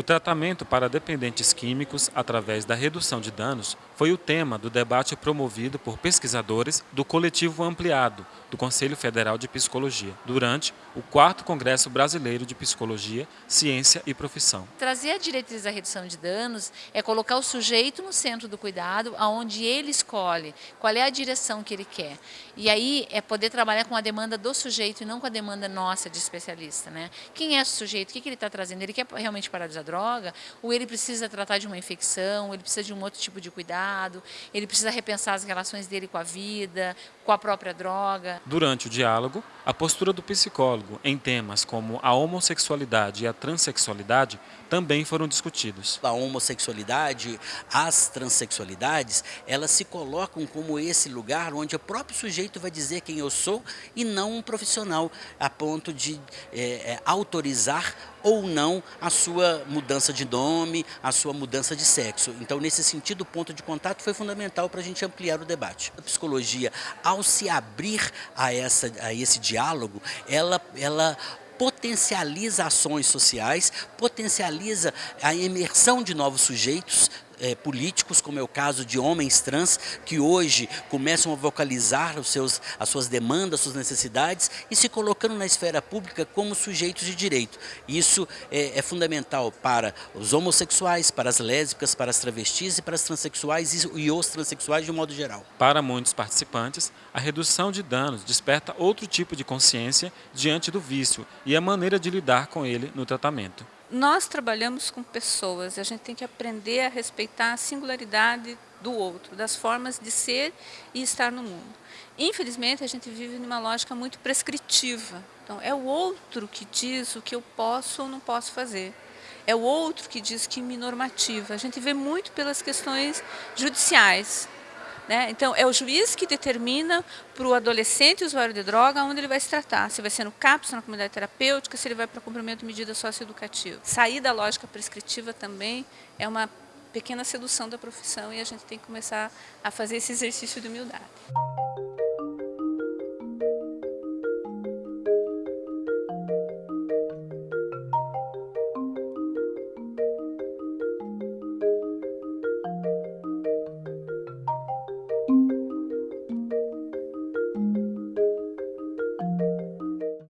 O tratamento para dependentes químicos através da redução de danos foi o tema do debate promovido por pesquisadores do Coletivo Ampliado do Conselho Federal de Psicologia, durante o 4 Congresso Brasileiro de Psicologia, Ciência e Profissão. Trazer a diretriz da redução de danos é colocar o sujeito no centro do cuidado, aonde ele escolhe qual é a direção que ele quer. E aí é poder trabalhar com a demanda do sujeito e não com a demanda nossa de especialista. Né? Quem é o sujeito? O que ele está trazendo? Ele quer realmente parar de usar droga? Ou ele precisa tratar de uma infecção? Ele precisa de um outro tipo de cuidado? Ele precisa repensar as relações dele com a vida, com a própria droga? Durante o diálogo, a postura do psicólogo em temas como a homossexualidade e a transexualidade também foram discutidos. A homossexualidade, as transexualidades, elas se colocam como esse lugar onde o próprio sujeito vai dizer quem eu sou e não um profissional, a ponto de é, é, autorizar ou não a sua mudança de nome, a sua mudança de sexo. Então, nesse sentido, o ponto de contato foi fundamental para a gente ampliar o debate. A psicologia, ao se abrir a, essa, a esse diálogo, ela, ela potencializa ações sociais, potencializa a imersão de novos sujeitos, é, políticos, como é o caso de homens trans, que hoje começam a vocalizar os seus, as suas demandas, suas necessidades e se colocando na esfera pública como sujeitos de direito. Isso é, é fundamental para os homossexuais, para as lésbicas, para as travestis e para as transexuais e, e os transexuais de um modo geral. Para muitos participantes, a redução de danos desperta outro tipo de consciência diante do vício e a maneira de lidar com ele no tratamento nós trabalhamos com pessoas a gente tem que aprender a respeitar a singularidade do outro, das formas de ser e estar no mundo. Infelizmente, a gente vive numa lógica muito prescritiva. Então, é o outro que diz o que eu posso ou não posso fazer. É o outro que diz que me normativa. A gente vê muito pelas questões judiciais. Né? Então, é o juiz que determina para o adolescente usuário de droga onde ele vai se tratar, se vai ser no CAPS, na comunidade terapêutica, se ele vai para cumprimento de medida socioeducativa. Sair da lógica prescritiva também é uma pequena sedução da profissão e a gente tem que começar a fazer esse exercício de humildade.